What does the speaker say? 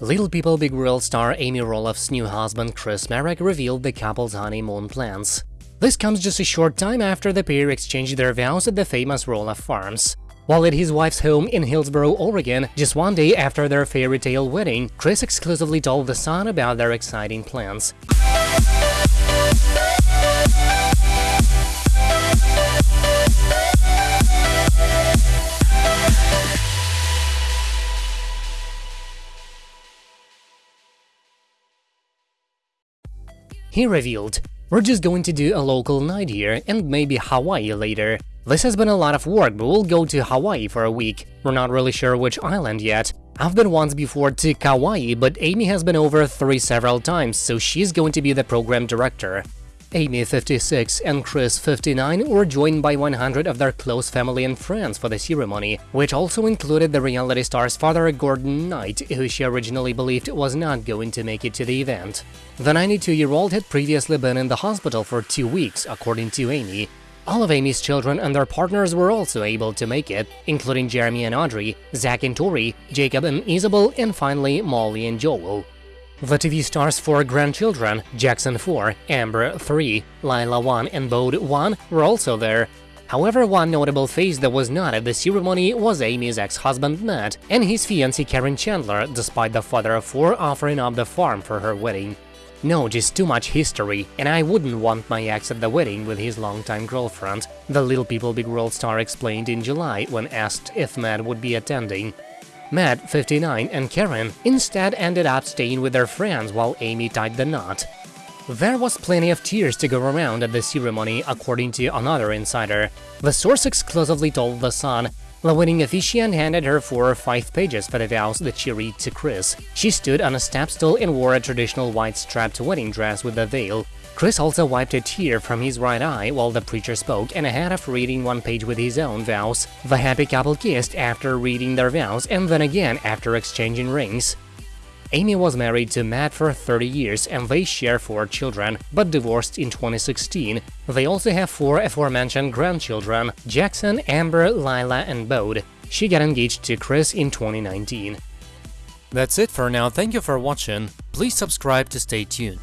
Little People Big World star Amy Roloff's new husband Chris Marek revealed the couple's honeymoon plans. This comes just a short time after the pair exchanged their vows at the famous Roloff Farms. While at his wife's home in Hillsboro, Oregon, just one day after their fairy tale wedding, Chris exclusively told The Sun about their exciting plans. He revealed, We're just going to do a local night here and maybe Hawaii later. This has been a lot of work, but we'll go to Hawaii for a week. We're not really sure which island yet. I've been once before to Kauai, but Amy has been over three several times, so she's going to be the program director. Amy, 56, and Chris, 59, were joined by 100 of their close family and friends for the ceremony, which also included the reality star's father Gordon Knight, who she originally believed was not going to make it to the event. The 92-year-old had previously been in the hospital for two weeks, according to Amy. All of Amy's children and their partners were also able to make it, including Jeremy and Audrey, Zach and Tori, Jacob and Isabel, and finally Molly and Joel. The TV star's four grandchildren, Jackson 4, Ember 3, Lila 1 and Bode 1 were also there. However, one notable face that was not at the ceremony was Amy's ex-husband Matt and his fiancée Karen Chandler, despite the father of four offering up the farm for her wedding. No, just too much history, and I wouldn't want my ex at the wedding with his longtime girlfriend, the Little People Big World star explained in July when asked if Matt would be attending. Matt, 59, and Karen instead ended up staying with their friends while Amy tied the knot. There was plenty of tears to go around at the ceremony, according to another insider. The source exclusively told The Sun the wedding officiant handed her four or five pages for the vows that she read to Chris. She stood on a step stool and wore a traditional white strapped wedding dress with a veil. Chris also wiped a tear from his right eye while the preacher spoke and ahead of reading one page with his own vows. The happy couple kissed after reading their vows and then again after exchanging rings. Amy was married to Matt for 30 years and they share four children, but divorced in 2016. They also have four aforementioned grandchildren, Jackson, Ember, Lila and Bode. She got engaged to Chris in 2019. That's it for now, thank you for watching, please subscribe to stay tuned.